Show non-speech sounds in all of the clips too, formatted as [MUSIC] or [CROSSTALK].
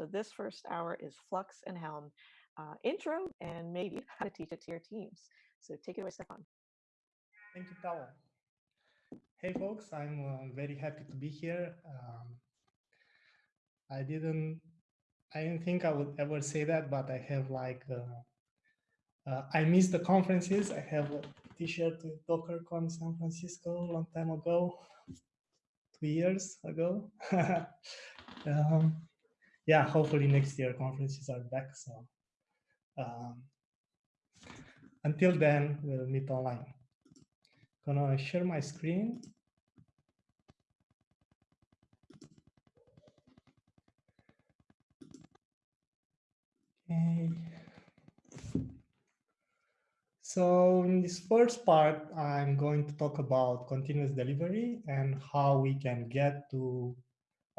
So this first hour is Flux and Helm uh, intro and maybe [LAUGHS] how to teach it to your teams. So take it away, Stefan. Thank you, Paula. Hey, folks, I'm uh, very happy to be here. Um, I didn't, I didn't think I would ever say that, but I have like, uh, uh, I miss the conferences. I have a t-shirt with DockerCon San Francisco a long time ago, two years ago. [LAUGHS] um, yeah, hopefully next year conferences are back. So um, until then, we'll meet online. Gonna share my screen. Okay. So in this first part, I'm going to talk about continuous delivery and how we can get to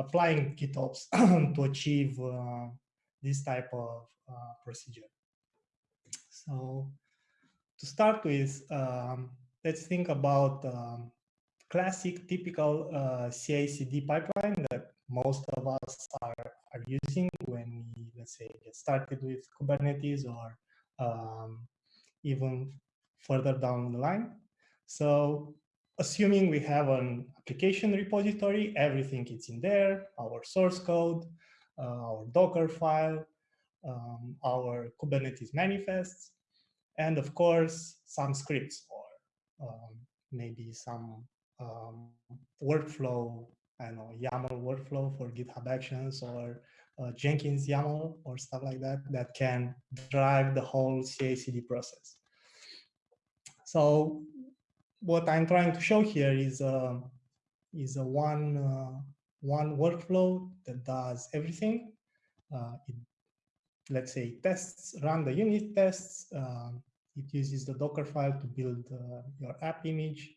applying GitOps [CLEARS THROAT] to achieve uh, this type of uh, procedure. So to start with, um, let's think about um, classic typical uh, CI/CD pipeline that most of us are, are using when we, let's say, get started with Kubernetes or um, even further down the line. So assuming we have an application repository, everything is in there, our source code, uh, our Docker file, um, our Kubernetes manifests, and of course, some scripts or um, maybe some um, workflow, I know, YAML workflow for GitHub Actions or uh, Jenkins YAML or stuff like that that can drive the whole CI/CD process. So what I'm trying to show here is a is a one uh, one workflow that does everything. Uh, it, let's say tests, run the unit tests. Um, it uses the Docker file to build uh, your app image.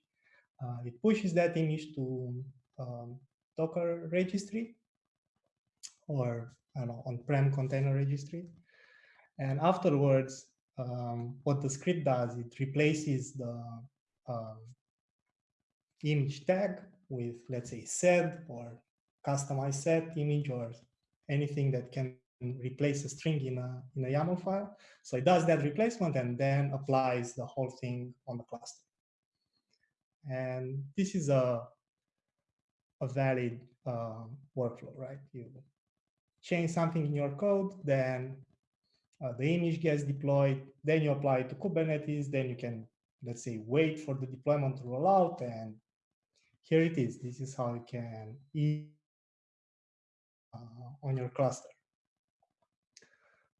Uh, it pushes that image to um, Docker registry or I don't know on-prem container registry. And afterwards, um, what the script does, it replaces the um, image tag with, let's say, set or kustomize set image or anything that can replace a string in a, in a YAML file. So it does that replacement and then applies the whole thing on the cluster. And this is a, a valid uh, workflow, right? You change something in your code, then uh, the image gets deployed, then you apply it to Kubernetes, then you can let's say, wait for the deployment to roll out. And here it is. This is how you can eat uh, on your cluster.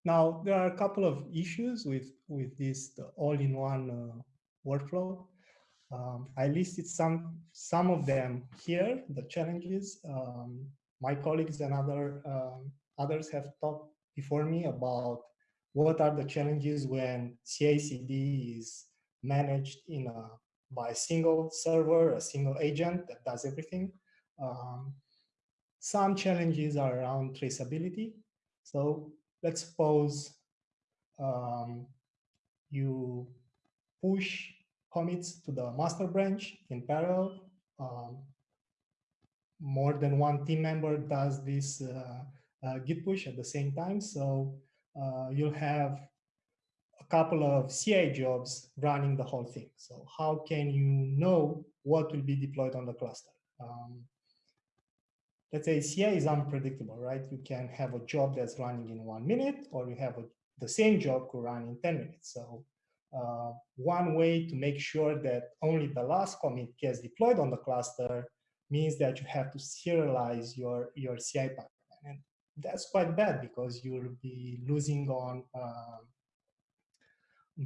Now, there are a couple of issues with, with this all-in-one uh, workflow. Um, I listed some, some of them here, the challenges. Um, my colleagues and other, um, others have talked before me about what are the challenges when CI/CD is managed in a by a single server, a single agent that does everything. Um, some challenges are around traceability. So let's suppose um, you push commits to the master branch in parallel. Um, more than one team member does this uh, uh, git push at the same time. So uh, you'll have a couple of CI jobs running the whole thing. So how can you know what will be deployed on the cluster? Um, let's say CI is unpredictable, right? You can have a job that's running in one minute, or you have a, the same job could run in 10 minutes. So uh, one way to make sure that only the last commit gets deployed on the cluster means that you have to serialize your, your CI pipeline. And that's quite bad because you'll be losing on uh,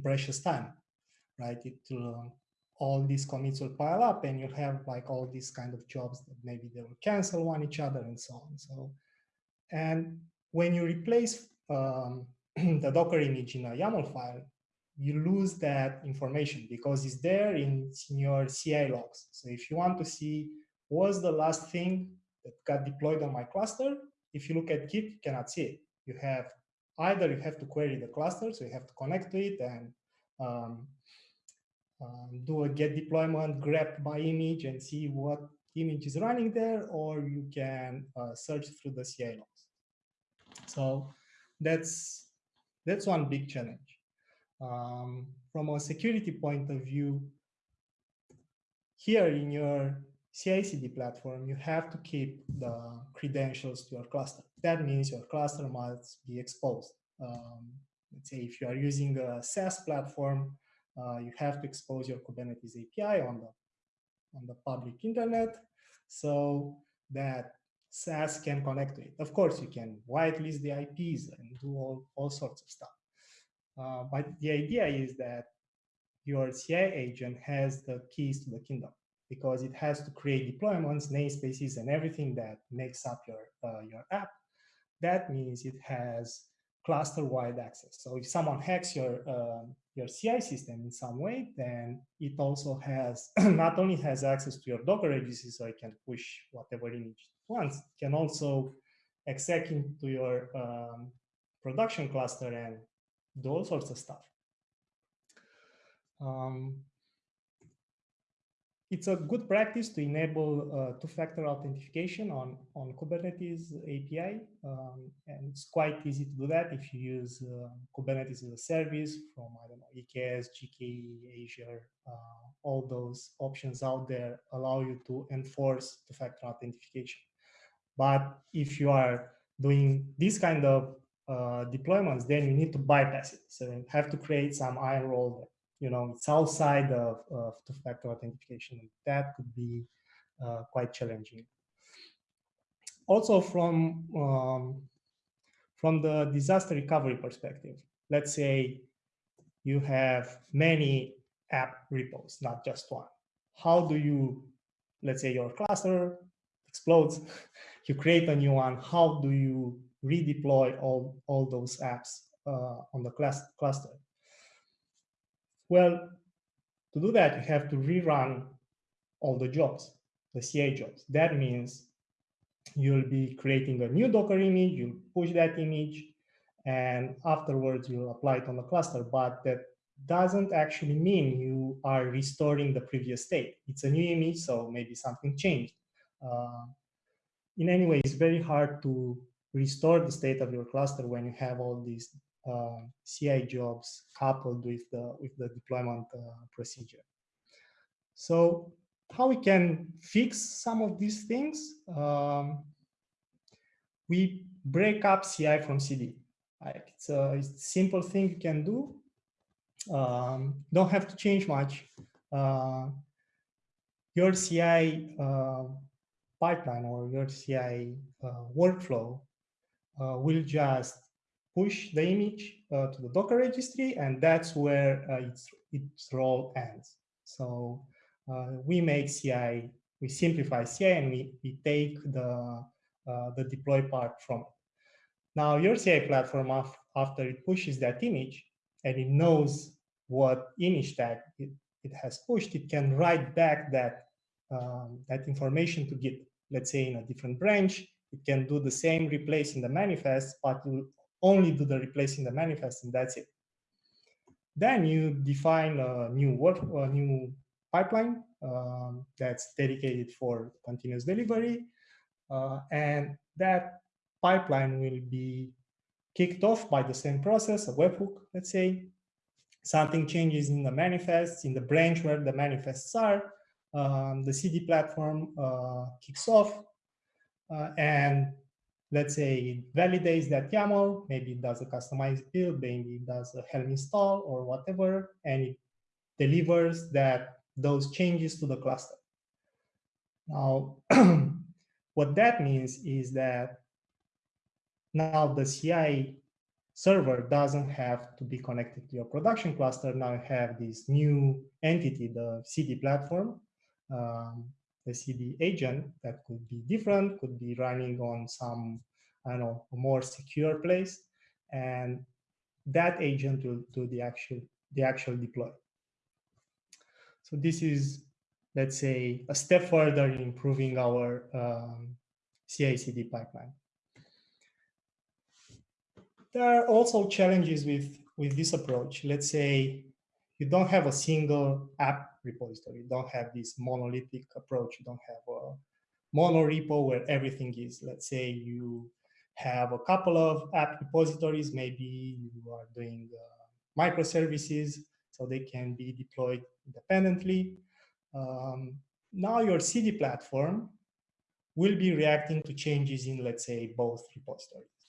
precious time, right? It will, all these commits will pile up and you'll have like all these kind of jobs that maybe they will cancel one each other and so on. So, and when you replace um, [CLEARS THROAT] the Docker image in a YAML file, you lose that information because it's there in, in your CI logs. So if you want to see what's the last thing that got deployed on my cluster, if you look at Git, you cannot see it. You have either you have to query the cluster, so you have to connect to it and um, um, do a get deployment, grep by image and see what image is running there, or you can uh, search through the CI logs. So that's that's one big challenge. Um, from a security point of view, here in your CI/CD platform, you have to keep the credentials to your cluster. That means your cluster must be exposed. Um, let's say if you are using a SaaS platform, uh, you have to expose your Kubernetes API on the on the public internet so that SaaS can connect to it. Of course, you can whitelist the IPs and do all, all sorts of stuff. Uh, but the idea is that your CI agent has the keys to the kingdom because it has to create deployments, namespaces, and everything that makes up your, uh, your app. That means it has cluster-wide access. So if someone hacks your uh, your CI system in some way, then it also has [CLEARS THROAT] not only has access to your Docker registry, so it can push whatever image it wants, it can also exec into your um, production cluster and do all sorts of stuff. Um, it's a good practice to enable uh, two-factor authentication on, on Kubernetes API. Um, and it's quite easy to do that if you use uh, Kubernetes as a service from, I don't know, EKS, GKE, Azure, uh, all those options out there allow you to enforce two-factor authentication. But if you are doing this kind of uh, deployments, then you need to bypass it. So you have to create some IAM role you know, it's outside of, of two-factor authentication. That could be uh, quite challenging. Also from, um, from the disaster recovery perspective, let's say you have many app repos, not just one. How do you, let's say your cluster explodes, [LAUGHS] you create a new one, how do you redeploy all, all those apps uh, on the cluster? Well, to do that, you have to rerun all the jobs, the CI jobs. That means you'll be creating a new Docker image, you'll push that image, and afterwards you'll apply it on the cluster. But that doesn't actually mean you are restoring the previous state. It's a new image, so maybe something changed. Uh, in any way, it's very hard to restore the state of your cluster when you have all these CI jobs coupled with the, with the deployment uh, procedure. So how we can fix some of these things? Um, we break up CI from CD. Like it's, a, it's a simple thing you can do. Um, don't have to change much. Uh, your CI uh, pipeline or your CI uh, workflow uh, will just push the image uh, to the Docker registry, and that's where uh, its, its role ends. So uh, we make CI, we simplify CI, and we, we take the, uh, the deploy part from it. Now, your CI platform, after it pushes that image, and it knows what image tag it, it has pushed, it can write back that, um, that information to Git. Let's say in a different branch, it can do the same replace in the manifest, but only do the replacing the manifest and that's it. Then you define a new work, a new pipeline um, that's dedicated for continuous delivery. Uh, and that pipeline will be kicked off by the same process, a webhook, let's say. Something changes in the manifests, in the branch where the manifests are. Um, the CD platform uh, kicks off, uh, and let's say it validates that YAML, maybe it does a kustomize build, maybe it does a Helm install or whatever, and it delivers that those changes to the cluster. Now, [CLEARS THROAT] what that means is that now the CI server doesn't have to be connected to your production cluster. Now you have this new entity, the CD platform, um, the CD agent that could be different, could be running on some, I don't know, more secure place. And that agent will do the actual, the actual deploy. So this is, let's say, a step further in improving our um, CI/CD pipeline. There are also challenges with, with this approach. Let's say you don't have a single app repository. You don't have this monolithic approach. You don't have a mono repo where everything is. Let's say you have a couple of app repositories. Maybe you are doing uh, microservices, so they can be deployed independently. Um, now your CD platform will be reacting to changes in, let's say, both repositories.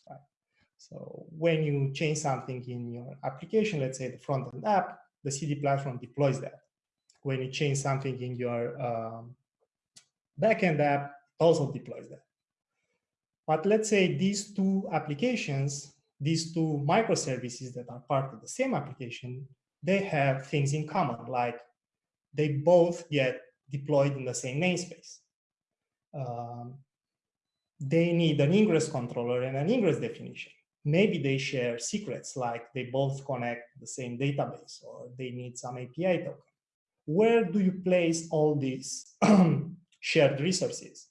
So when you change something in your application, let's say the front-end app, the CD platform deploys that. When you change something in your um, backend app, it also deploys that. But let's say these two applications, these two microservices that are part of the same application, they have things in common, like they both get deployed in the same namespace. Um, they need an ingress controller and an ingress definition. Maybe they share secrets, like they both connect the same database, or they need some API token. Where do you place all these [CLEARS THROAT] shared resources?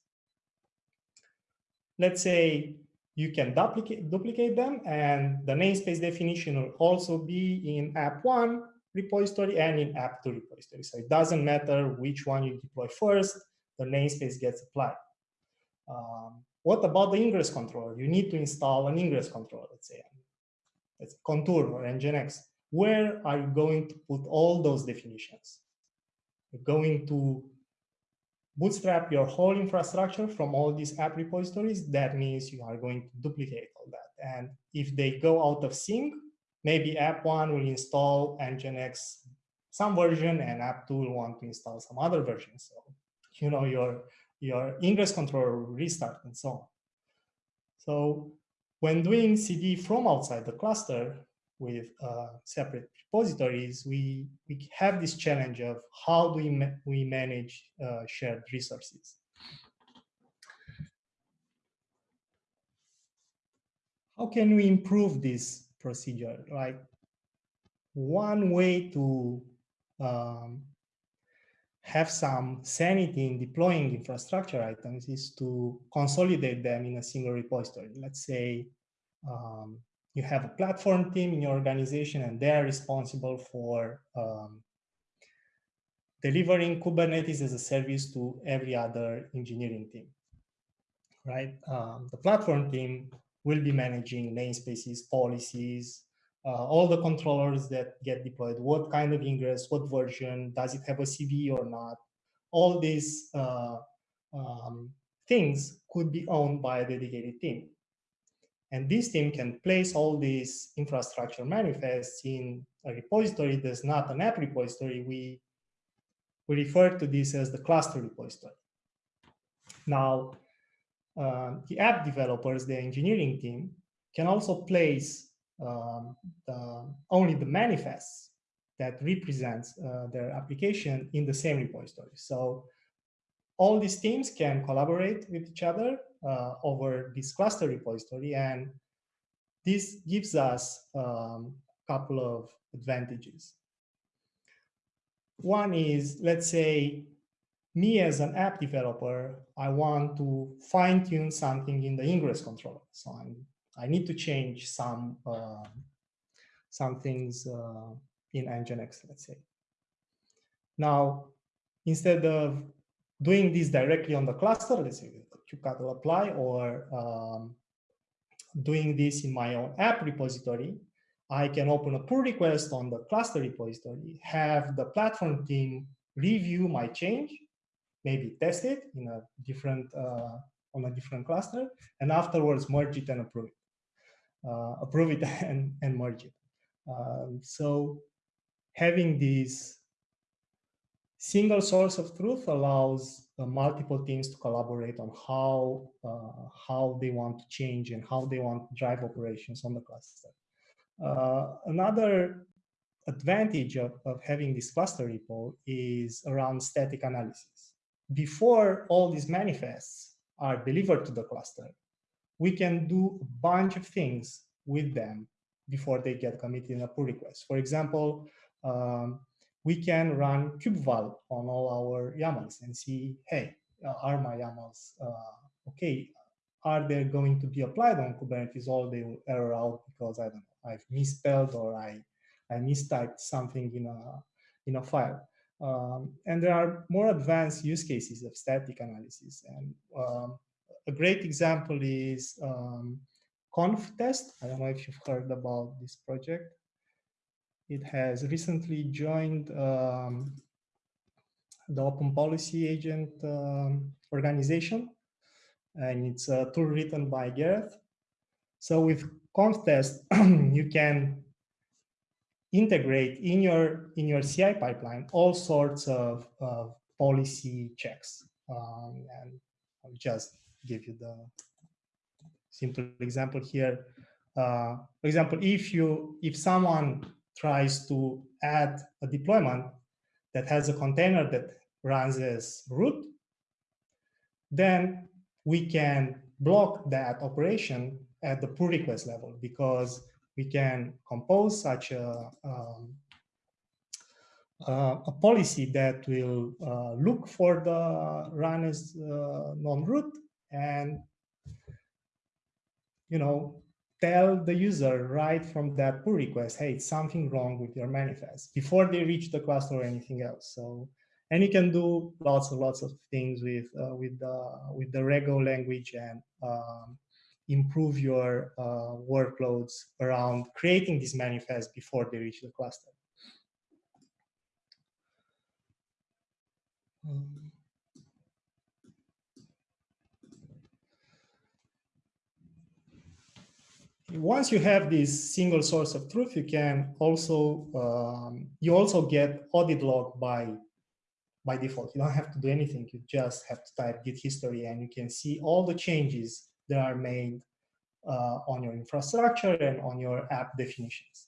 Let's say you can duplicate, duplicate them, and the namespace definition will also be in app1 repository and in app2 repository. So it doesn't matter which one you deploy first, the namespace gets applied. Um, what about the ingress controller? You need to install an ingress controller, let's say, it's Contour or Nginx. Where are you going to put all those definitions? Going to bootstrap your whole infrastructure from all these app repositories. That means you are going to duplicate all that. And if they go out of sync, maybe app one will install Nginx some version and app two will want to install some other version. So, you know, your, your ingress controller will restart and so on. So when doing CD from outside the cluster with uh, separate repositories, we, we have this challenge of how do we, ma we manage uh, shared resources. How can we improve this procedure? Like one way to um, have some sanity in deploying infrastructure items is to consolidate them in a single repository. Let's say um, you have a platform team in your organization and they're responsible for um, delivering Kubernetes as a service to every other engineering team, right? Um, the platform team will be managing namespaces, policies, uh, all the controllers that get deployed, what kind of ingress, what version, does it have a CVE or not? All these uh, um, things could be owned by a dedicated team. And this team can place all these infrastructure manifests in a repository that's not an app repository. We, we refer to this as the cluster repository. Now, uh, the app developers, the engineering team, can also place um, the, only the manifests that represents uh, their application in the same repository. So all these teams can collaborate with each other uh, over this cluster repository. And this gives us a um, couple of advantages. One is, let's say, me as an app developer, I want to fine tune something in the ingress controller. So I'm, i need to change some, uh, some things uh, in Nginx, let's say. Now, instead of doing this directly on the cluster, let's say kubectl apply or um, doing this in my own app repository, I can open a pull request on the cluster repository, have the platform team review my change, maybe test it in a different uh, on a different cluster, and afterwards merge it and approve it, uh, approve it [LAUGHS] and, and merge it. Um, so having this single source of truth allows uh, multiple teams to collaborate on how uh, how they want to change and how they want to drive operations on the cluster. Uh, another advantage of, of having this cluster repo is around static analysis. Before all these manifests are delivered to the cluster, we can do a bunch of things with them before they get committed in a pull request. For example, um, we can run kubeval on all our YAMLs and see, hey, uh, are my YAMLs uh, okay? Are they going to be applied on Kubernetes or they will error out because I don't know, I've misspelled or I, I mistyped something in a, in a file. Um, and there are more advanced use cases of static analysis. And um, a great example is um, ConfTest. I don't know if you've heard about this project. It has recently joined um, the Open Policy Agent um, organization, and it's a tool written by Gareth. So with ConfTest, [CLEARS THROAT] you can integrate in your in your CI pipeline all sorts of, of policy checks. Um, and I'll just give you the simple example here. Uh, for example, if you if someone tries to add a deployment that has a container that runs as root, then we can block that operation at the pull request level because we can compose such a, um, uh, a policy that will uh, look for the run as uh, non-root and you know tell the user right from that pull request hey it's something wrong with your manifest before they reach the cluster or anything else so and you can do lots and lots of things with uh, with the with the Rego language and um, improve your uh, workloads around creating these manifests before they reach the cluster. Um, once you have this single source of truth, you can also um, you also get audit log by by default. You don't have to do anything. You just have to type git history and you can see all the changes that are made uh, on your infrastructure and on your app definitions.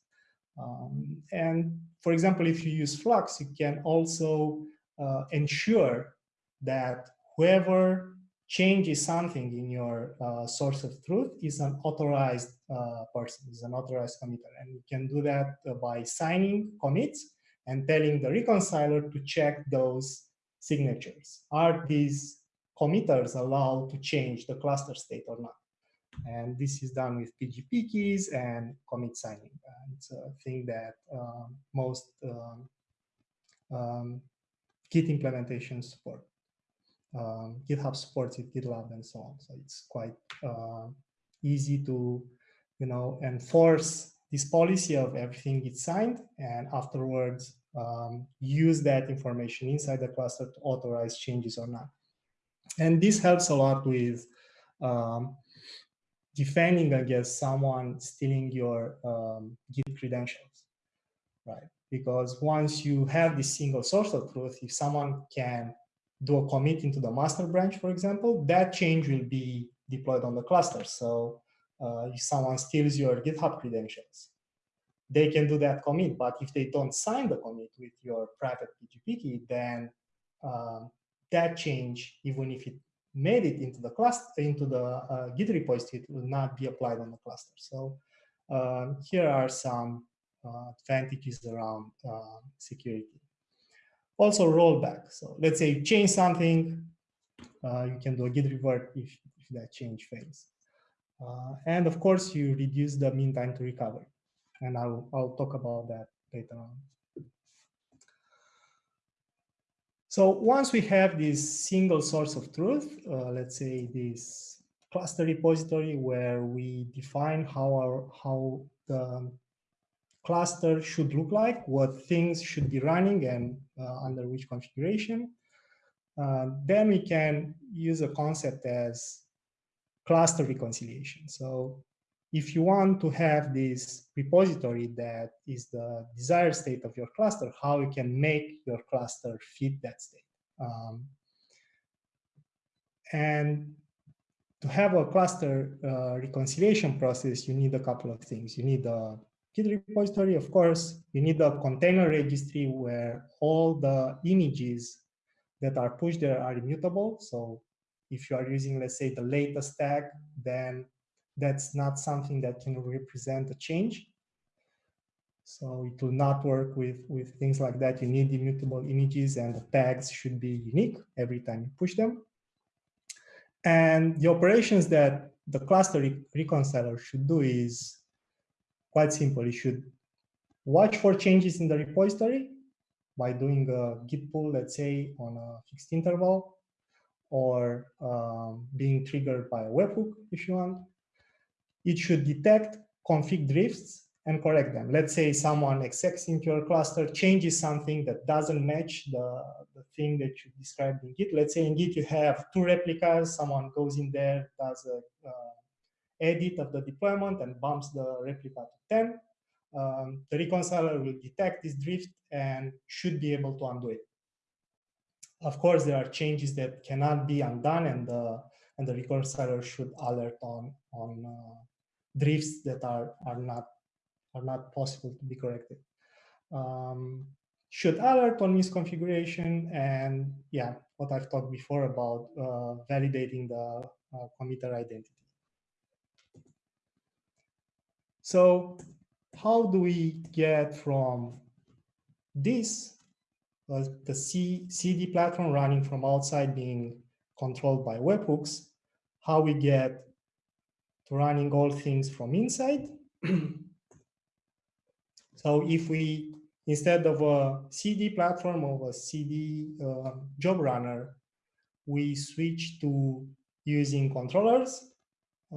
Um, and for example, if you use Flux, you can also uh, ensure that whoever changes something in your uh, source of truth is an authorized uh, person, is an authorized committer. And you can do that uh, by signing commits and telling the reconciler to check those signatures. Are these committers allowed to change the cluster state or not? And this is done with PGP keys and commit signing. And it's a thing that um, most um, um, Git implementations support. Um, GitHub supports it, GitLab, and so on. So it's quite uh, easy to, you know, enforce this policy of everything gets signed, and afterwards um, use that information inside the cluster to authorize changes or not. And this helps a lot with um, defending against someone stealing your um, Git credentials, right? Because once you have this single source of truth, if someone can do a commit into the master branch, for example, that change will be deployed on the cluster. So uh, if someone steals your GitHub credentials, they can do that commit. But if they don't sign the commit with your private PGP key, then um, that change, even if it made it into the cluster, into the uh, Git repository, it will not be applied on the cluster. So um, here are some uh, advantages around uh, security. Also rollback. So let's say you change something, uh, you can do a git revert if, if that change fails. Uh, and of course, you reduce the mean time to recovery. And I'll, I'll talk about that later on. So once we have this single source of truth, uh, let's say this cluster repository where we define how our how the cluster should look like, what things should be running and uh, under which configuration, uh, then we can use a concept as cluster reconciliation. So if you want to have this repository that is the desired state of your cluster, how you can make your cluster fit that state. Um, and to have a cluster uh, reconciliation process, you need a couple of things. You need a Git repository, of course. You need a container registry where all the images that are pushed there are immutable. So if you are using, let's say, the latest tag, then that's not something that can represent a change. So it will not work with, with things like that. You need immutable images and the tags should be unique every time you push them. And the operations that the cluster re reconciler should do is quite simple. It should watch for changes in the repository by doing a git pull, let's say, on a fixed interval, or um, being triggered by a webhook if you want. it should detect config drifts and correct them. Let's say someone execs into your cluster, changes something that doesn't match the, the thing that you described in Git. Let's say in Git you have two replicas, someone goes in there, does a uh, edit of the deployment and bumps the replica to 10. Um, the reconciler will detect this drift and should be able to undo it. Of course, there are changes that cannot be undone and the, and the reconciler should alert on, on uh, drifts that are, are not are not possible to be corrected. Um, should alert on misconfiguration and yeah, what I've talked before about uh, validating the uh, committer identity. So how do we get from this, uh, the C, CD platform running from outside being controlled by webhooks, how we get to running all things from inside? [CLEARS THROAT] So if we, instead of a CD platform of a CD uh, job runner, we switch to using controllers,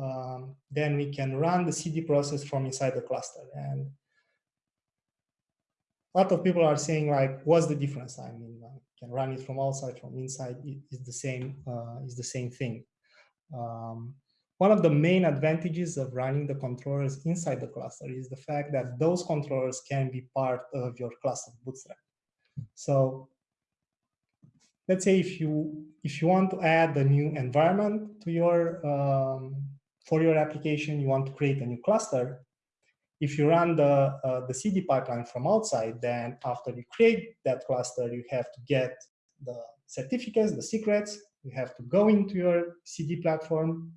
um, then we can run the CD process from inside the cluster. And a lot of people are saying like, what's the difference? I mean, I can run it from outside, from inside, it is the same, uh, is the same thing. Um, one of the main advantages of running the controllers inside the cluster is the fact that those controllers can be part of your cluster bootstrap. So let's say if you if you want to add a new environment to your um, for your application, you want to create a new cluster. If you run the uh, the CD pipeline from outside, then after you create that cluster, you have to get the certificates, the secrets. You have to go into your CD platform,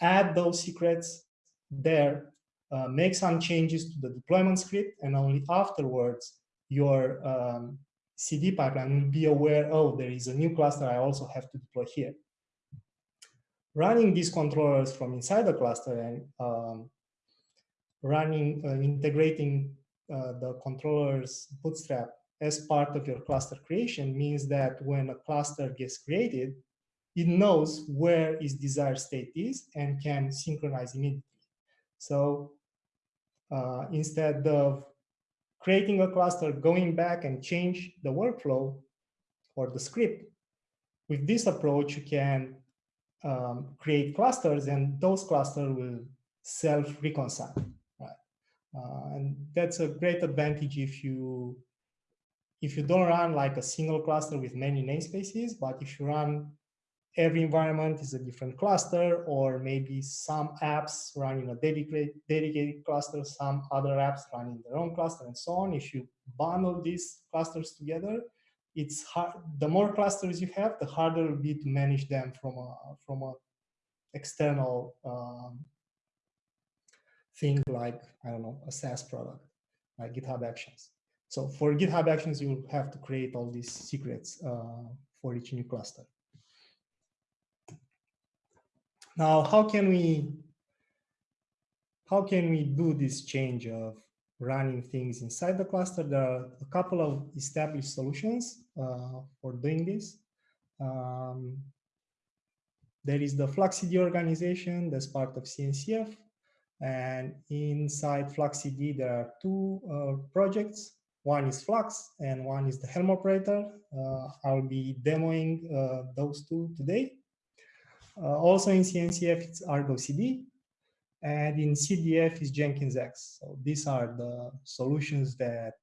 add those secrets there, uh, make some changes to the deployment script, and only afterwards your um, CD pipeline will be aware, oh, there is a new cluster I also have to deploy here. Running these controllers from inside the cluster and um, running, uh, integrating uh, the controller's bootstrap as part of your cluster creation means that when a cluster gets created, it knows where its desired state is and can synchronize immediately. So uh, instead of creating a cluster, going back and change the workflow or the script, with this approach, you can um, create clusters and those clusters will self-reconcile. Right? Uh, and that's a great advantage if you if you don't run like a single cluster with many namespaces, but if you run every environment is a different cluster, or maybe some apps run in a dedicated, dedicated cluster, some other apps run in their own cluster, and so on. If you bundle these clusters together, it's hard. The more clusters you have, the harder it will be to manage them from a from a external um, thing like I don't know a SaaS product like GitHub Actions. So for GitHub Actions, you will have to create all these secrets uh, for each new cluster. Now, how can we how can we do this change of running things inside the cluster? There are a couple of established solutions for doing this. Um, there is the FluxCD organization that's part of CNCF. And inside FluxCD, there are two uh, projects. One is Flux and one is the Helm operator. Uh, I'll be demoing uh, those two today. Uh, also in CNCF, it's Argo CD, and in CDF is Jenkins X. So these are the solutions that uh,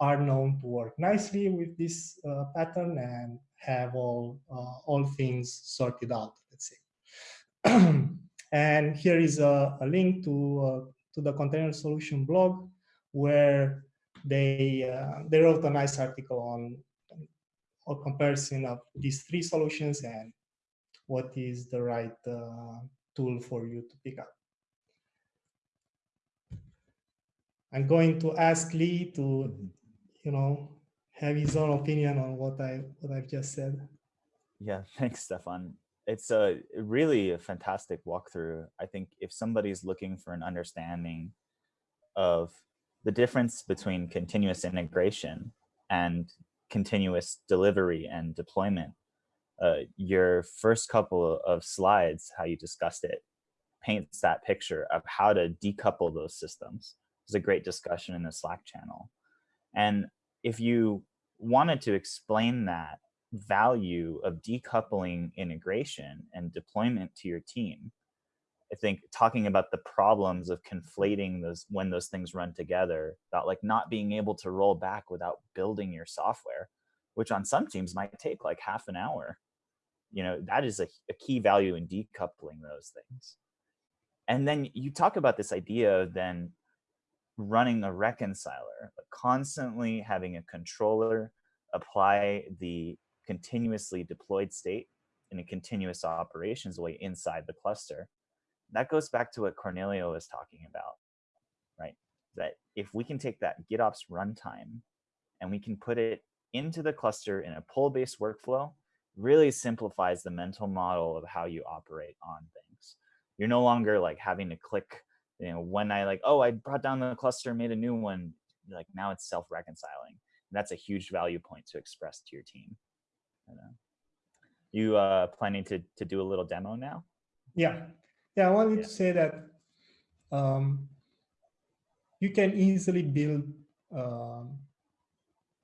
are known to work nicely with this uh, pattern and have all uh, all things sorted out. Let's say. [CLEARS THROAT] and here is a, a link to uh, to the container solution blog where they uh, they wrote a nice article on a comparison of these three solutions and what is the right uh, tool for you to pick up. I'm going to ask Lee to, you know, have his own opinion on what I what I've just said. Yeah, [LAUGHS] thanks, Stefan. It's a really a fantastic walkthrough. I think if somebody's looking for an understanding of the difference between continuous integration and continuous delivery and deployment, uh, your first couple of slides, how you discussed it, paints that picture of how to decouple those systems. There's a great discussion in the Slack channel. And if you wanted to explain that value of decoupling integration and deployment to your team, I think talking about the problems of conflating those when those things run together, about like not being able to roll back without building your software, which on some teams might take like half an hour. You know, that is a, a key value in decoupling those things. And then you talk about this idea of then running a reconciler, but constantly having a controller apply the continuously deployed state in a continuous operations way inside the cluster. That goes back to what Cornelia was talking about, right? That if we can take that GitOps runtime and we can put it into the cluster in a pull-based workflow, really simplifies the mental model of how you operate on things. You're no longer like having to click, you know, when I like, oh, I brought down the cluster, made a new one, like now it's self-reconciling. That's a huge value point to express to your team. You uh, planning to, to do a little demo now? Yeah. Yeah, I wanted Yeah. to say that um, you can easily build um,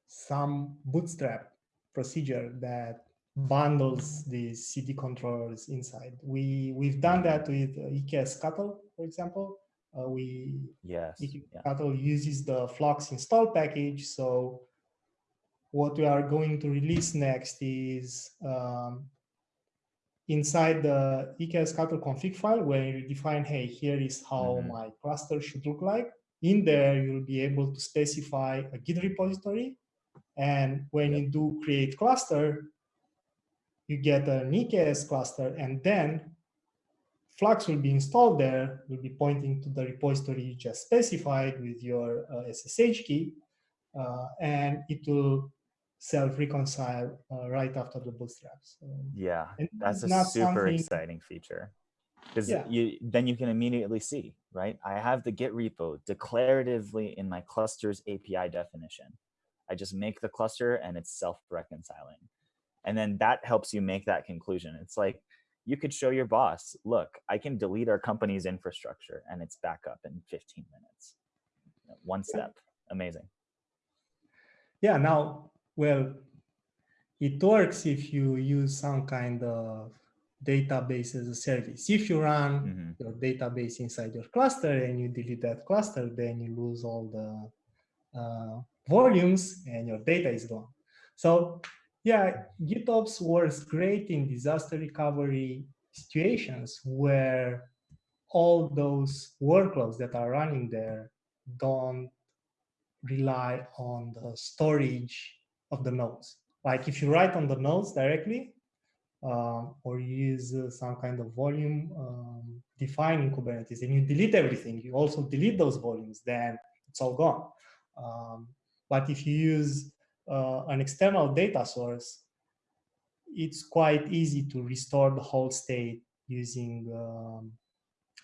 some bootstrap procedure that bundles the CD controllers inside. We, we've done that with uh, eksctl, for example. Uh, we Yes. EKS Yeah. Uses the Flux install package. So what we are going to release next is um, inside the eksctl config file where you define, hey, here is how Mhm. my cluster should look like. In there, you'll be able to specify a Git repository. And when you do create cluster, you get an EKS cluster, and then Flux will be installed there, will be pointing to the repository you just specified with your uh, SSH key, uh, and it will self-reconcile uh, right after the bootstraps. So, Yeah, that's a super exciting feature. Because Yeah. you then you can immediately see, right? I have the Git repo declaratively in my cluster's API definition. I just make the cluster and it's self-reconciling. And then that helps you make that conclusion. It's like you could show your boss, look, I can delete our company's infrastructure and it's back up in 15 minutes. One step, amazing. Yeah, now, well, it works if you use some kind of database as a service. If you run Mhm. your database inside your cluster and you delete that cluster, then you lose all the uh, volumes and your data is gone. So yeah, GitOps works great in disaster recovery situations where all those workloads that are running there don't rely on the storage of the nodes. Like if you write on the nodes directly, um, or use uh, some kind of volume um, defining Kubernetes, and you delete everything, you also delete those volumes, then it's all gone. Um, but if you use uh, an external data source, it's quite easy to restore the whole state using, um,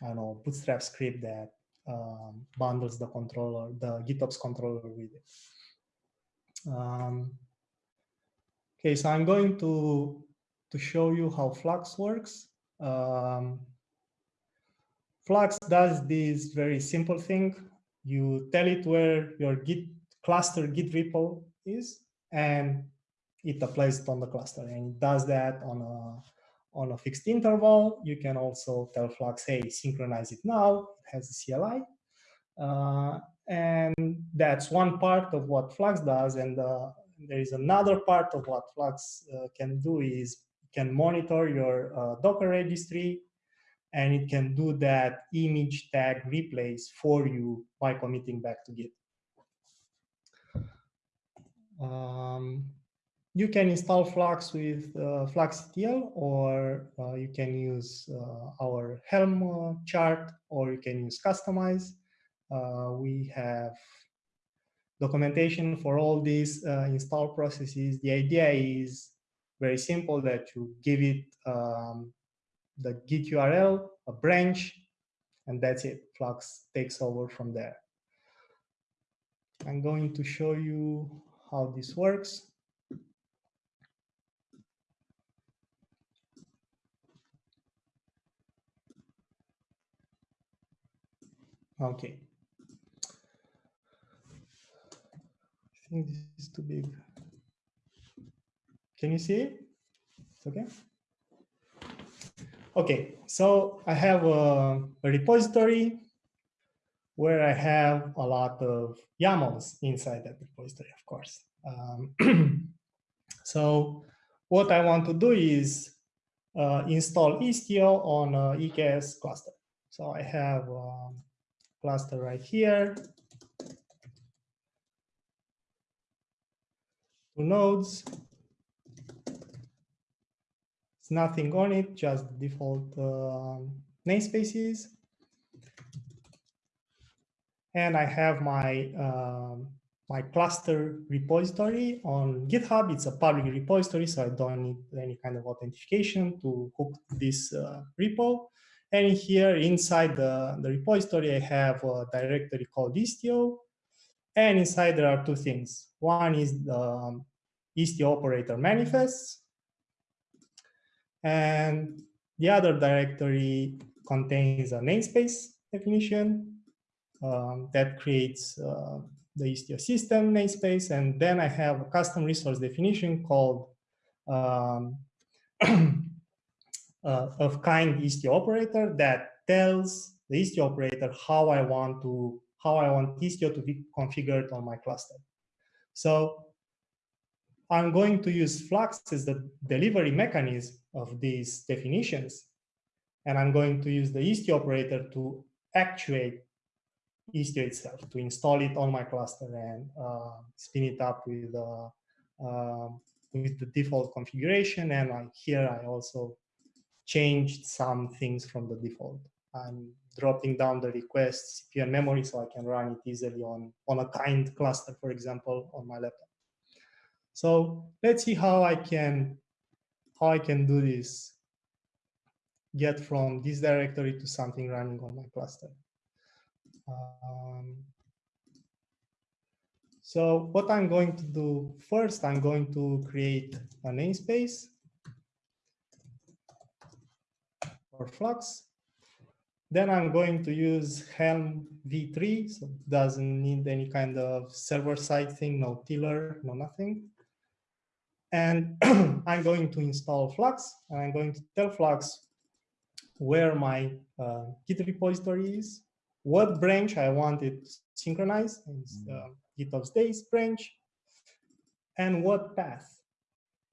I don't know, Bootstrap script that um, bundles the controller, the GitOps controller with it. Um, okay, so I'm going to to show you how Flux works. Um, Flux does this very simple thing. You tell it where your Git cluster Git repo is, and it applies it on the cluster. And it does that on a on a fixed interval. You can also tell Flux, hey, synchronize it now. It has a CLI. Uh, and that's one part of what Flux does. And uh, there is another part of what Flux uh, can do is can monitor your uh, Docker registry, and it can do that image tag replace for you by committing back to Git. Um, you can install Flux with uh, FluxCTL, or uh, you can use uh, our Helm uh, chart, or you can use Kustomize. Uh, we have documentation for all these uh, install processes. The idea is very simple that you give it um, the Git URL, a branch, and that's it. Flux takes over from there. I'm going to show you how this works. Okay. I think this is too big. Can you see it? It's okay. Okay, so I have a, a repository where I have a lot of YAMLs inside that repository, of course. Um, [CLEARS THROAT] so what I want to do is uh, install Istio on a EKS cluster. So I have a cluster right here, two nodes. It's nothing on it, just default um, namespaces. And I have my um, my cluster repository on GitHub. It's a public repository, so I don't need any kind of authentication to hook this uh, repo. And here inside the, the repository, I have a directory called Istio. And inside there are two things. One is the um, Istio operator manifests. And the other directory contains a namespace definition um, that creates uh, the Istio system namespace, and then I have a custom resource definition called um, [CLEARS THROAT] uh, of kind Istio operator that tells the Istio operator how I want to how I want Istio to be configured on my cluster. So I'm going to use Flux as the delivery mechanism of these definitions, and I'm going to use the Istio operator to actuate Istio itself to install it on my cluster and uh, spin it up with uh, uh, with the default configuration. And I, here I also changed some things from the default. I'm dropping down the request CPU and memory so I can run it easily on, on a kind cluster, for example, on my laptop. So let's see how I can how I can do this, get from this directory to something running on my cluster. Um, so what I'm going to do first, I'm going to create a namespace for Flux. Then I'm going to use Helm v3, so it doesn't need any kind of server-side thing, no tiller, no nothing. And [CLEARS THROAT] I'm going to install Flux, and I'm going to tell Flux where my uh, Git repository is, what branch I want it synchronized, is uh, GitOps days branch, and what path.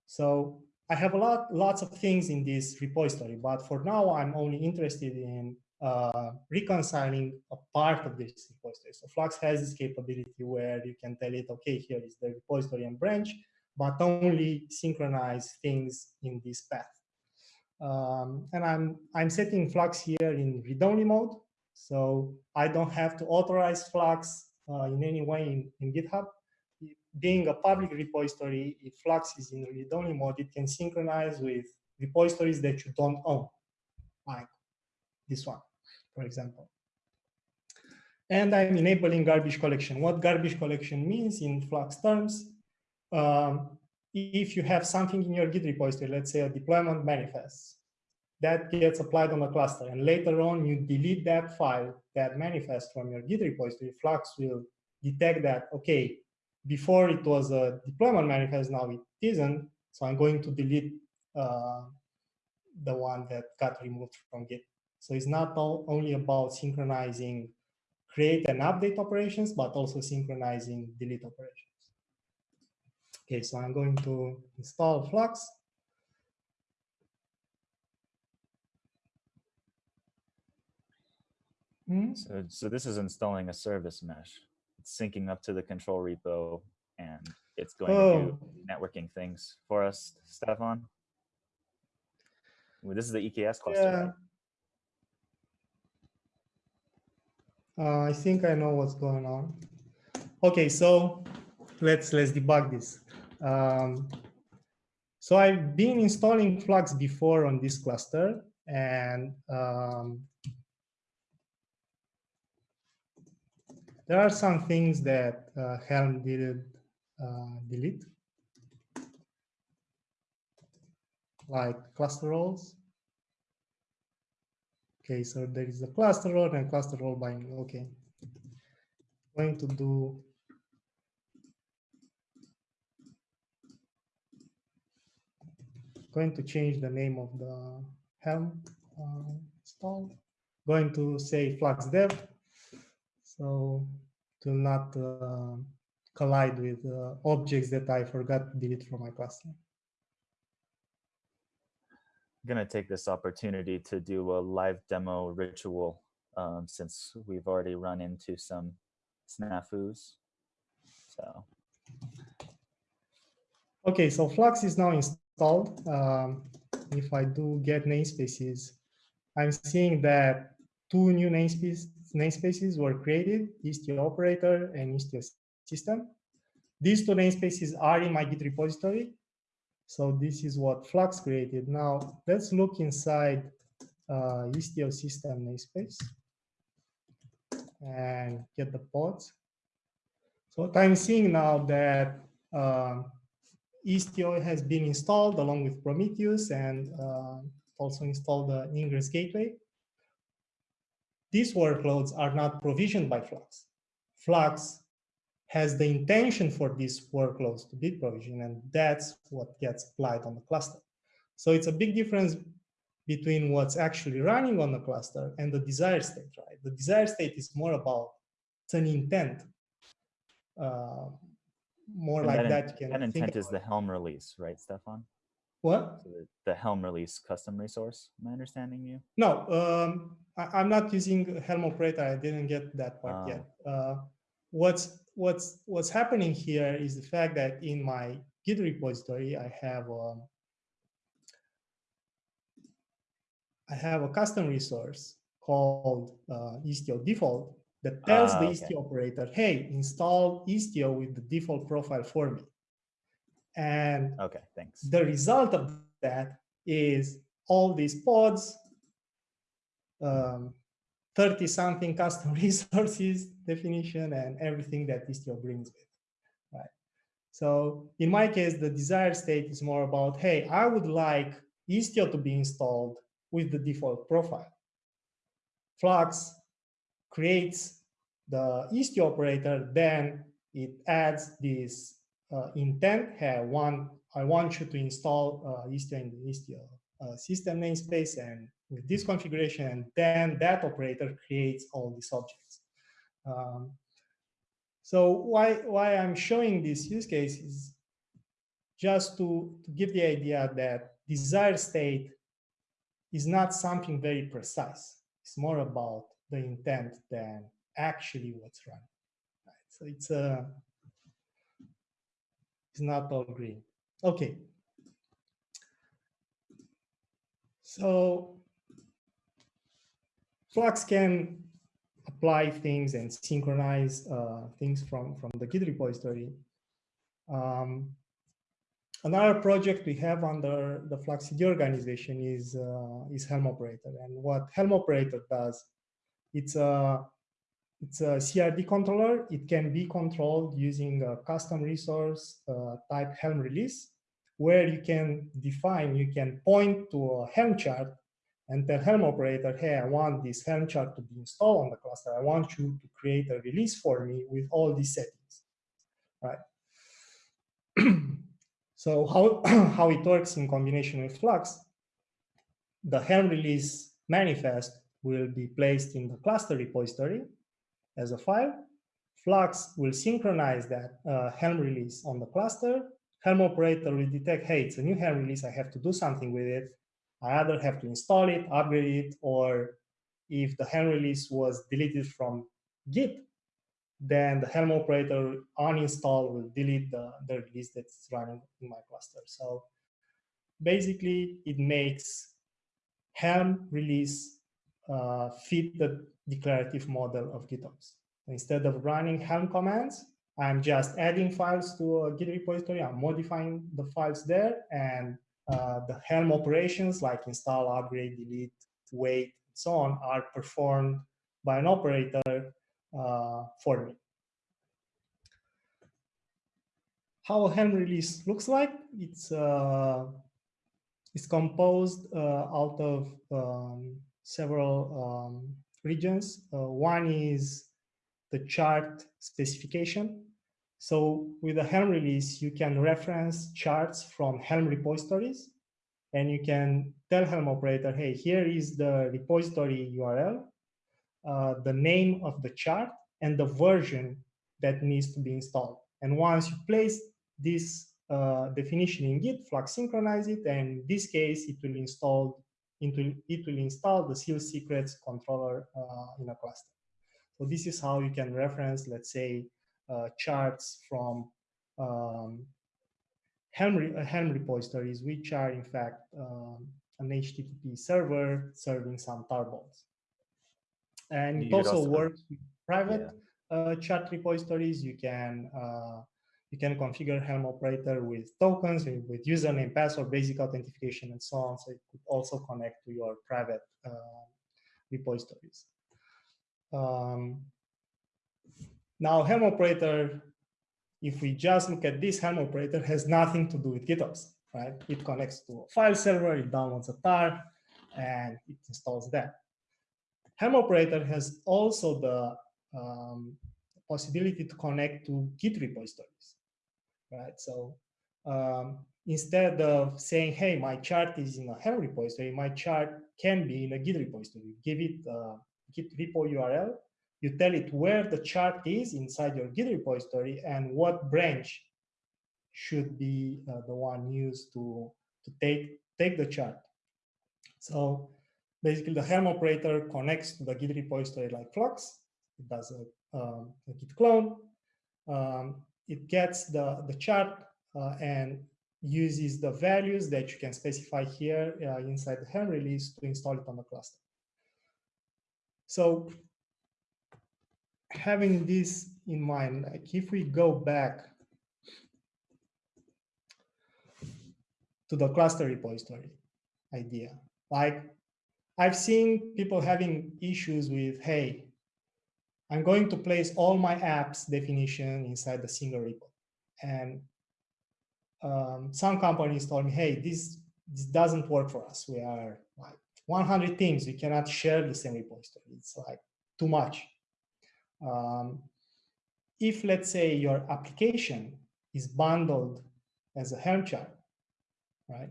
So I have a lot, lots of things in this repository, but for now I'm only interested in uh, reconciling a part of this repository. So Flux has this capability where you can tell it, okay, here is the repository and branch, but only synchronize things in this path. Um, and I'm, I'm setting Flux here in read-only mode. So I don't have to authorize Flux uh, in any way in, in GitHub. Being a public repository, if Flux is in read-only mode, it can synchronize with repositories that you don't own, like this one, for example. And I'm enabling garbage collection. What garbage collection means in Flux terms, um, if you have something in your Git repository, let's say a deployment manifest, that gets applied on a cluster. And later on, you delete that file, that manifest from your Git repository, Flux will detect that, okay, before it was a deployment manifest, now it isn't. So I'm going to delete uh, the one that got removed from Git. So it's not all, only about synchronizing create and update operations, but also synchronizing delete operations. Okay, so I'm going to install Flux. Hmm? So, so this is installing a service mesh. It's syncing up to the control repo and it's going oh. to do oh. networking things for us, Stefan. Well, this is the EKS cluster, yeah. Uh, I think I know what's going on. Okay, so let's let's debug this. Um, so I've been installing Flux before on this cluster, and um, There are some things that uh, Helm did uh, delete, like cluster roles. Okay, so there is a cluster role and cluster role binding. Okay, going to do going to change the name of the Helm uh, install. Going to say Flux dev. So to not uh, collide with uh, objects that I forgot to delete from my cluster. I'm going to take this opportunity to do a live demo ritual um, since we've already run into some snafus. So. Okay, so Flux is now installed. Um, if I do get namespaces, I'm seeing that two new namespaces, namespaces were created, Istio operator and Istio system. These two namespaces are in my Git repository. So this is what Flux created. Now let's look inside uh, Istio system namespace and get the pods. So what I'm seeing now that uh, Istio has been installed along with Prometheus and uh, also installed the Ingress Gateway. These workloads are not provisioned by Flux. Flux has the intention for these workloads to be provisioned, and that's what gets applied on the cluster. So it's a big difference between what's actually running on the cluster and the desired state, right? The desired state is more about it's an intent. Uh, more And like that, that, you can that think intent is the Helm release, right, Stefan? What? The, Helm release custom resource. Am I understanding you? No, um, I, am not using Helm operator. I didn't get that part Ah. yet. Uh, what's what's what's happening here is the fact that in my Git repository, I have um, I have a custom resource called uh, Istio default that tells Ah, the okay. Istio operator, hey, install Istio with the default profile for me. And Okay, thanks. the result of that is all these pods, um, 30 something custom [LAUGHS] resources definition and everything that Istio brings with, right? So in my case, the desired state is more about, hey, I would like Istio to be installed with the default profile. Flux creates the Istio operator, then it adds this intent, hey, I want, I want you to install uh, Istio in the Istio uh, system namespace and with this configuration, and then that operator creates all these objects. Um, so why, why I'm showing this use case is just to, to give the idea that desired state is not something very precise. It's more about the intent than actually what's running. Right? So it's a it's not all green. Okay. So Flux can apply things and synchronize uh, things from, from the Git repository. Um, another project we have under the Flux CD organization is, uh, is Helm Operator. And what Helm Operator does, it's a, it's a CRD controller. It can be controlled using a custom resource uh, type Helm release, where you can define, you can point to a Helm chart and tell Helm operator, hey, I want this Helm chart to be installed on the cluster. I want you to create a release for me with all these settings, right? [CLEARS THROAT] so how, [CLEARS THROAT] how it works in combination with Flux, the Helm release manifest will be placed in the cluster repository as a file. Flux will synchronize that uh, Helm release on the cluster. Helm operator will detect, hey, it's a new Helm release. I have to do something with it. I either have to install it, upgrade it, or if the Helm release was deleted from Git, then the Helm operator uninstall will delete the, the release that's running in my cluster. So basically, it makes Helm release uh, fit the declarative model of GitOps. Instead of running Helm commands, I'm just adding files to a Git repository. I'm modifying the files there, and uh, the Helm operations like install, upgrade, delete, wait, and so on are performed by an operator uh, for me. How a Helm release looks like, it's, uh, it's composed uh, out of um, several um, regions. Uh, one is the chart specification. So with the Helm release, you can reference charts from Helm repositories and you can tell Helm operator, hey, here is the repository URL, uh, the name of the chart, and the version that needs to be installed. And once you place this uh, definition in Git, Flux synchronize it, and in this case, it will install into it will install the sealed secrets controller uh, in a cluster. So this is how you can reference, let's say, uh, charts from um, Helm, re uh, Helm repositories, which are in fact um, an HTTP server serving some tarballs. And it also, also, works with private yeah. uh, chart repositories. You can uh, you can configure Helm operator with tokens, with, username, password, basic authentication, and so on. So it could also connect to your private uh, repositories. Um, now, Helm operator, if we just look at this Helm operator, has nothing to do with GitOps, right? It connects to a file server, it downloads a tar, and it installs that. Helm operator has also the um, possibility to connect to Git repositories right? So um, instead of saying, hey, my chart is in a Helm repository, my chart can be in a Git repository. Give it a Git repo URL. You tell it where the chart is inside your Git repository and what branch should be uh, the one used to, to take, take the chart. So basically the Helm operator connects to the Git repository like Flux. It does a, um, a Git clone. Um, it gets the, the chart uh, and uses the values that you can specify here uh, inside the Helm release to install it on the cluster. So having this in mind, like if we go back to the cluster repository idea, like I've seen people having issues with, hey, I'm going to place all my apps definition inside the single repo. And um, some companies told me, hey, this, this doesn't work for us. We are like 100 teams. We cannot share the same repository. It's like too much. Um, if let's say your application is bundled as a Helm chart, right?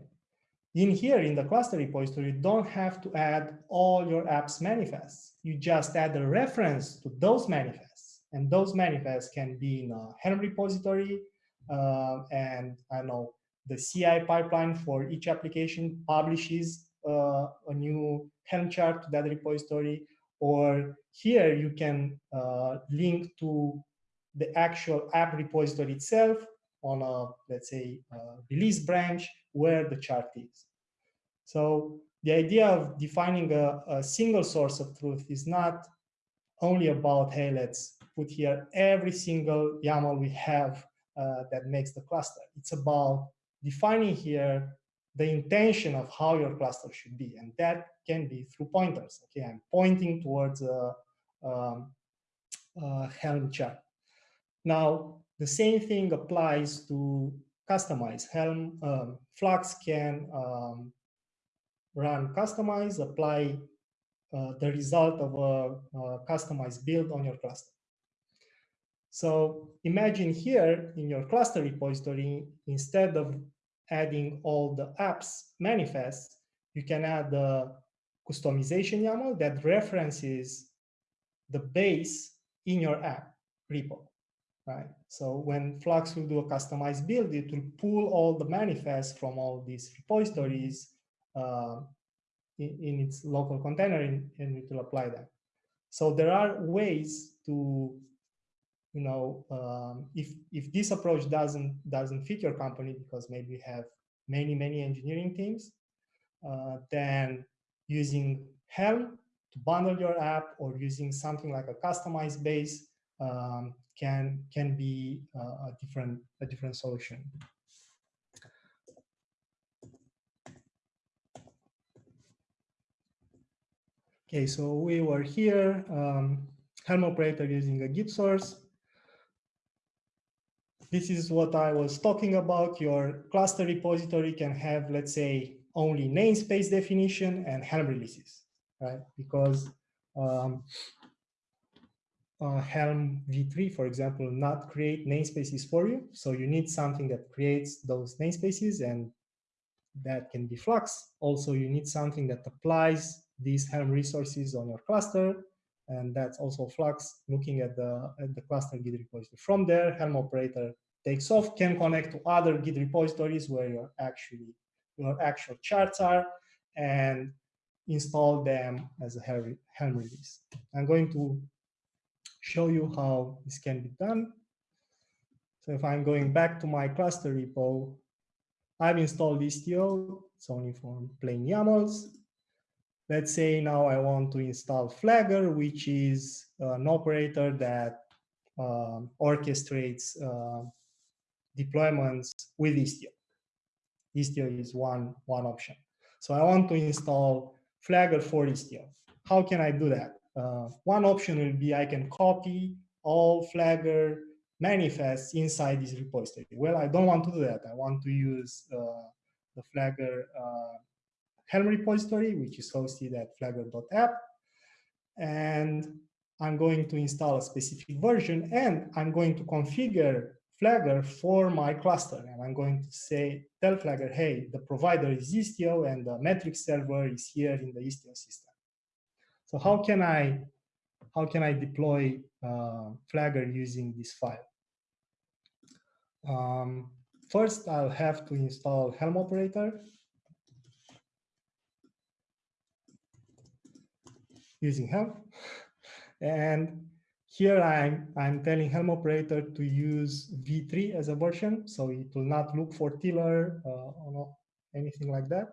In here, in the cluster repository, you don't have to add all your apps manifests. You just add a reference to those manifests. And those manifests can be in a Helm repository. Uh, and I know the CI pipeline for each application publishes uh, a new Helm chart to that repository. Or here you can uh, link to the actual app repository itself on a, let's say, release branch where the chart is. So the idea of defining a, a single source of truth is not only about, hey, let's put here every single YAML we have uh, that makes the cluster. It's about defining here the intention of how your cluster should be. And that can be through pointers. Okay, I'm pointing towards a, um, a Helm chart. Now, the same thing applies to Kustomize. Helm um, Flux can um, run Kustomize, apply uh, the result of a, a customized build on your cluster. So imagine here in your cluster repository, instead of adding all the apps manifests, you can add the kustomization YAML that references the base in your app repo right? So when Flux will do a customized build, it will pull all the manifests from all these repositories uh, in, in, its local container and, and it will apply them. So there are ways to, you know, um, if if this approach doesn't doesn't fit your company because maybe you have many many engineering teams, uh, then using Helm to bundle your app or using something like a customized base um, can can be uh, a different a different solution. Okay, so we were here, um, Helm operator using a Git source. This is what I was talking about. Your cluster repository can have, let's say, only namespace definition and Helm releases, right? Because um, uh, Helm v3, for example, not create namespaces for you. So you need something that creates those namespaces and that can be Flux. Also, you need something that applies these Helm resources on your cluster. And that's also Flux looking at the, at the cluster Git repository. From there, Helm operator takes off, can connect to other Git repositories where your actually your actual charts are, and install them as a Helm release. I'm going to show you how this can be done. So if I'm going back to my cluster repo, I've installed Istio. It's only for plain YAMLs. Let's say now I want to install Flagger, which is an operator that um, orchestrates uh, deployments with Istio. Istio is one, one option. So I want to install Flagger for Istio. How can I do that? Uh, one option will be I can copy all Flagger manifests inside this repository. Well, I don't want to do that. I want to use uh, the Flagger uh, Helm repository, which is hosted at flagger.app. And I'm going to install a specific version and I'm going to configure Flagger for my cluster. And I'm going to say, tell Flagger, hey, the provider is Istio and the metric server is here in the Istio system. So how can I how can I deploy uh, Flagger using this file? Um, first, I'll have to install Helm operator using Helm. And here I'm, I'm telling Helm operator to use v3 as a version, so it will not look for Tiller uh, or anything like that.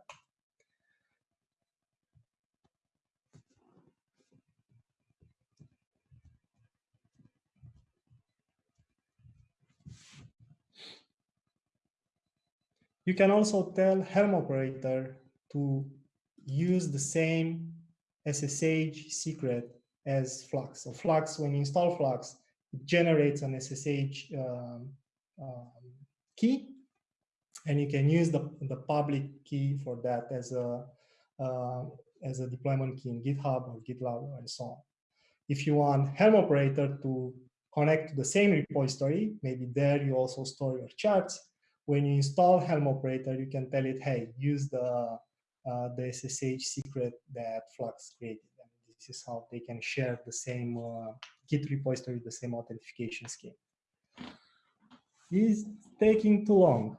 You can also tell Helm operator to use the same SSH secret as Flux. So Flux, when you install Flux, it generates an SSH um, um, key, and you can use the, the public key for that as a uh, as a deployment key in GitHub or GitLab and so on. If you want Helm operator to connect to the same repository, maybe there you also store your charts, when you install Helm operator, you can tell it, hey, use the, uh, the SSH secret that Flux created. And this is how they can share the same uh, Git repository, with the same authentication scheme. Is taking too long.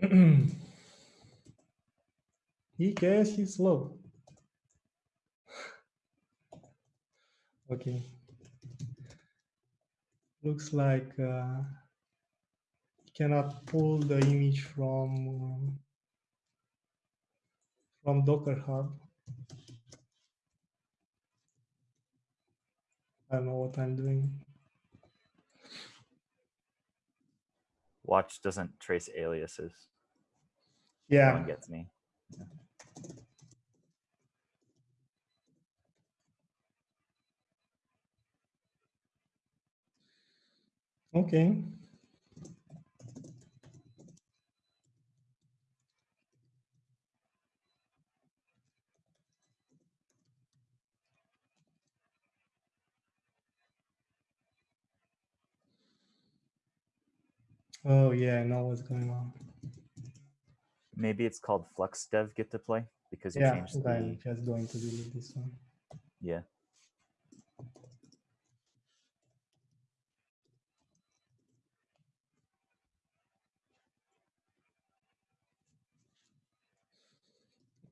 [CLEARS THROAT] EKS is slow. Okay. Looks like uh, cannot pull the image from um, from Docker Hub. I don't know what I'm doing. Watch doesn't trace aliases. Yeah. One gets me. Okay. Oh yeah, I know what's going on. Maybe it's called flux dev git deploy because you yeah, changed I'm just going to delete this one. yeah.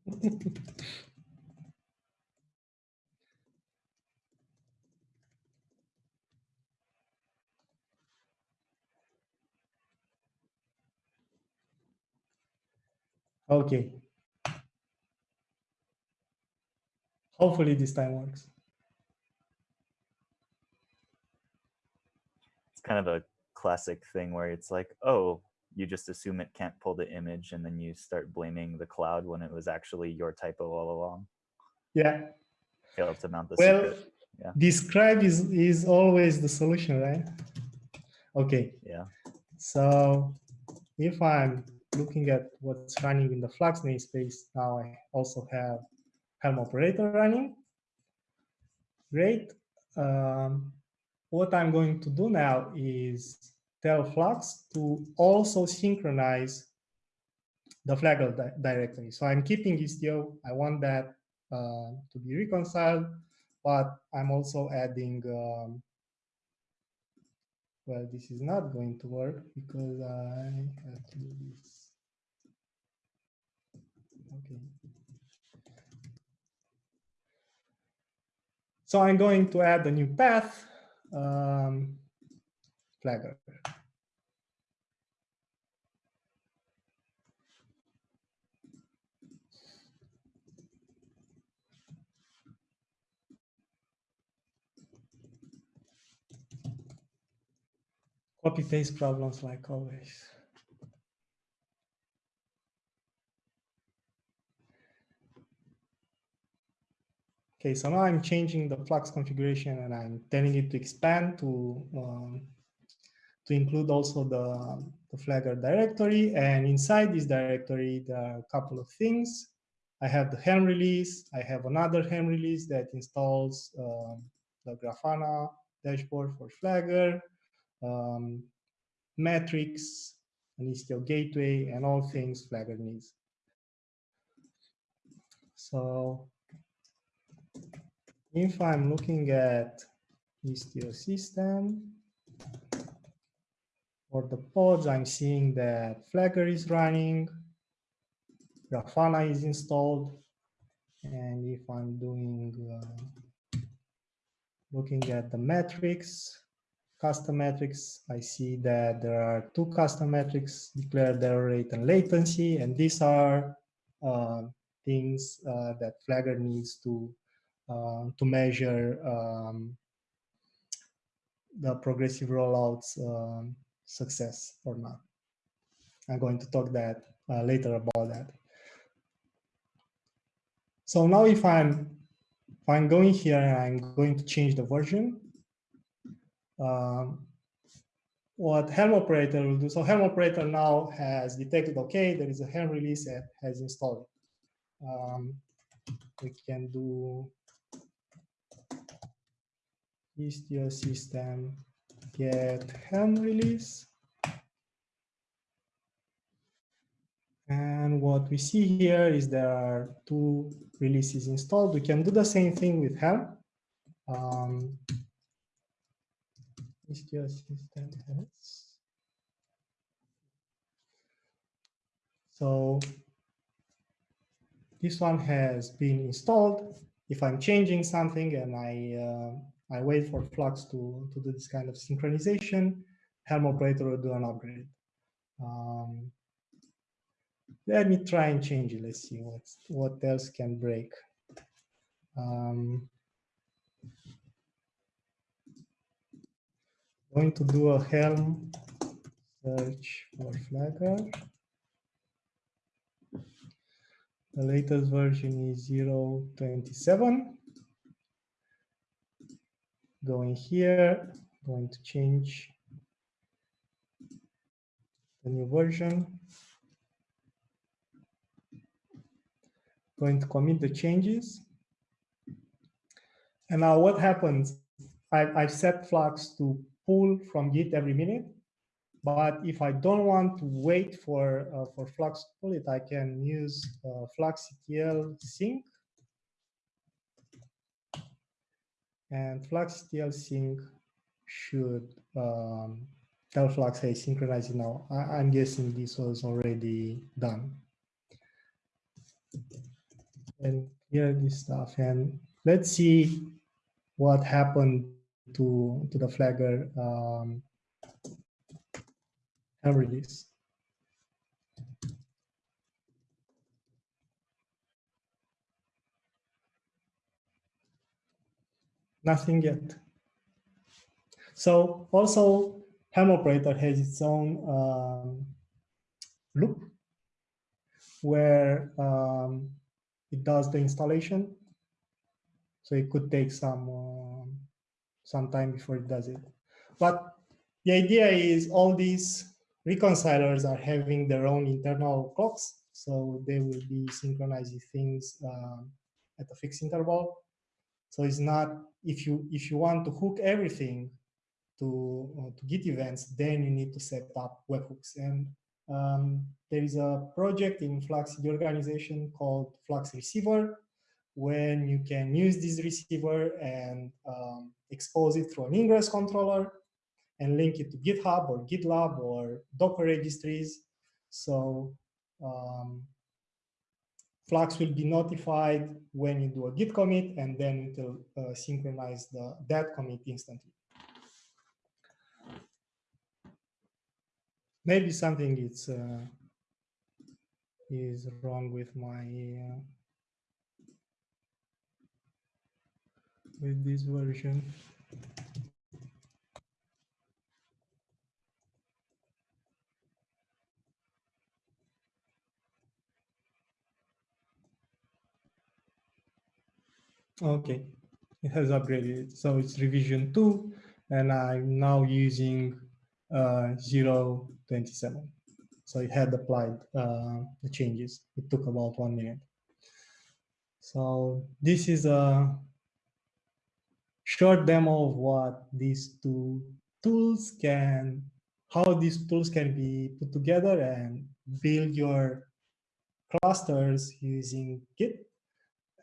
[LAUGHS] okay. Hopefully this time works. It's kind of a classic thing where it's like, oh, you just assume it can't pull the image and then you start blaming the cloud when it was actually your typo all along. Yeah. Failed to mount the well, secret. Yeah. describe is, is always the solution, right? Okay. Yeah. So if I'm looking at what's running in the Flux namespace, now I also have Helm operator running. Great. Um, what I'm going to do now is tell Flux to also synchronize the di directory. So I'm keeping Istio. I want that uh, to be reconciled, but I'm also adding, um, well, this is not going to work because I have to do this. Okay. So I'm going to add a new path, um, Flagger. Copy paste problems like always. Okay, so now I'm changing the Flux configuration and I'm telling it to expand to um, to include also the, the Flagger directory. And inside this directory, there are a couple of things. I have the Helm release. I have another Helm release that installs um, the Grafana dashboard for Flagger, um, metrics, an Istio gateway, and all things Flagger needs. So if I'm looking at Istio system, for the pods, I'm seeing that Flagger is running, Grafana is installed, and if I'm doing, uh, looking at the metrics, custom metrics, I see that there are two custom metrics, declared error rate and latency, and these are uh, things uh, that Flagger needs to uh, to measure um, the progressive rollouts um, success or not. I'm going to talk that uh, later about that. So now if I'm if I'm going here and I'm going to change the version, um, what Helm operator will do. So Helm operator now has detected, okay, there is a Helm release that has installed. Um, we can do Istio system get Helm release. And what we see here is there are two releases installed. We can do the same thing with Helm. Um. So this one has been installed. If I'm changing something and I uh, I wait for Flux to, to do this kind of synchronization. Helm operator will do an upgrade. Um, let me try and change it. Let's see what, what else can break. Um, going to do a Helm search for Flagger. The latest version is 0.27 going here, going to change the new version. Going to commit the changes. And now what happens, I, I've set Flux to pull from Git every minute. But if I don't want to wait for, uh, for Flux to pull it, I can use uh, fluxctl sync And fluxctl sync should um, tell Flux, hey, synchronize it now. I am guessing this was already done. And here this stuff. And let's see what happened to, to the Flagger um, and release. Nothing yet. So also Helm operator has its own um, loop where um, it does the installation. So it could take some uh, some time before it does it. But the idea is all these reconcilers are having their own internal clocks, so they will be synchronizing things um, at a fixed interval. So it's not if you if you want to hook everything to uh, to Git events, then you need to set up webhooks. And um, there is a project in Flux the organization called Flux Receiver, when you can use this receiver and um, expose it through an ingress controller and link it to GitHub or GitLab or Docker registries. So um, Flux will be notified when you do a Git commit, and then it will uh, synchronize the, that commit instantly. Maybe something is uh, is wrong with my uh, with this version. Okay, it has upgraded. So it's revision two, and I'm now using uh, 027. So it had applied uh, the changes. It took about one minute. So this is a short demo of what these two tools can, how these tools can be put together and build your clusters using Git.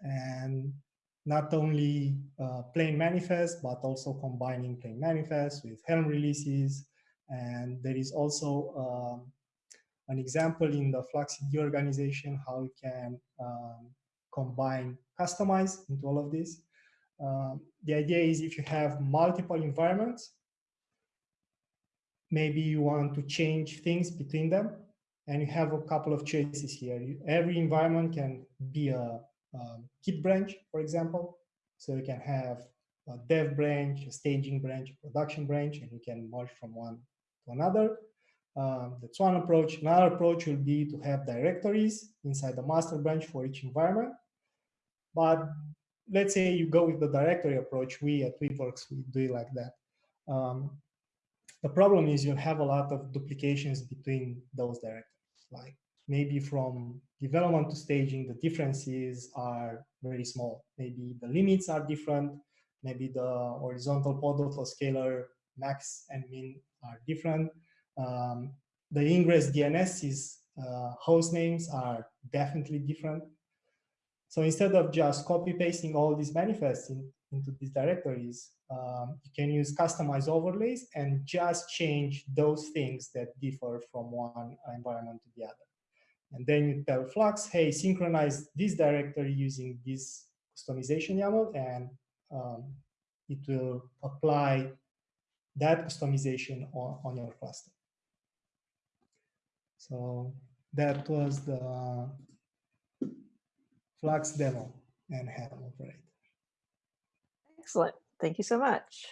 And not only uh, plain manifest, but also combining plain manifest with Helm releases. And there is also um, an example in the FluxCD organization how you can um, combine, Kustomize into all of this. Um, the idea is if you have multiple environments, maybe you want to change things between them, and you have a couple of choices here. You, every environment can be a um, Git branch, for example. So you can have a dev branch, a staging branch, a production branch, and you can merge from one to another. Um, that's one approach. Another approach will be to have directories inside the master branch for each environment. But let's say you go with the directory approach. We at Weaveworks, we do it like that. Um, the problem is you have a lot of duplications between those directories. Like maybe from development to staging, the differences are very small. Maybe the limits are different. Maybe the horizontal pod autoscaler max and min are different. Um, the ingress DNS's uh, host names are definitely different. So instead of just copy pasting all these manifests in, into these directories, um, you can use customized overlays and just change those things that differ from one environment to the other. And then you tell Flux, hey, synchronize this directory using this kustomization YAML, and um, it will apply that customization on, on your cluster. So that was the Flux demo and Helm operator. Excellent. Thank you so much.